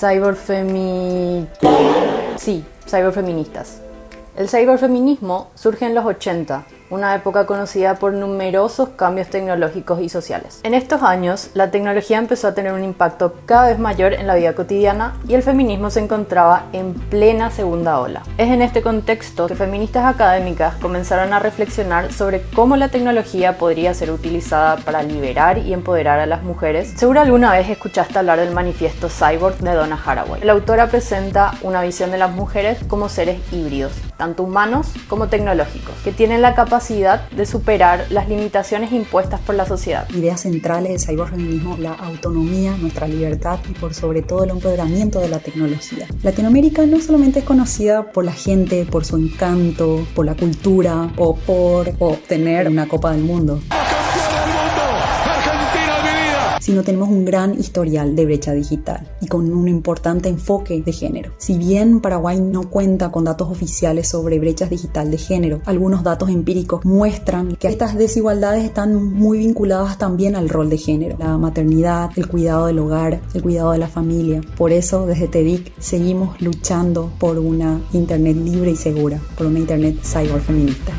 Cyberfemi... Sí, cyberfeministas. El cyberfeminismo surge en los 80, una época conocida por numerosos cambios tecnológicos y sociales. En estos años, la tecnología empezó a tener un impacto cada vez mayor en la vida cotidiana y el feminismo se encontraba en plena segunda ola. Es en este contexto que feministas académicas comenzaron a reflexionar sobre cómo la tecnología podría ser utilizada para liberar y empoderar a las mujeres. Seguro alguna vez escuchaste hablar del manifiesto Cyborg de Donna Haraway. La autora presenta una visión de las mujeres como seres híbridos, tanto humanos como tecnológicos, que tienen la capacidad de superar las limitaciones impuestas por la sociedad. Ideas centrales del cyberfeminismo, la autonomía, nuestra libertad y por sobre todo el empoderamiento de la tecnología. Latinoamérica no solamente es conocida por la gente, por su encanto, por la cultura o por obtener una Copa del Mundo sino tenemos un gran historial de brecha digital y con un importante enfoque de género. Si bien Paraguay no cuenta con datos oficiales sobre brechas digital de género, algunos datos empíricos muestran que estas desigualdades están muy vinculadas también al rol de género, la maternidad, el cuidado del hogar, el cuidado de la familia. Por eso desde TEDIC seguimos luchando por una Internet libre y segura, por una Internet cyberfeminista.